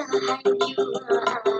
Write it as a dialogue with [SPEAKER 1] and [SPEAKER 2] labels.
[SPEAKER 1] inside you are.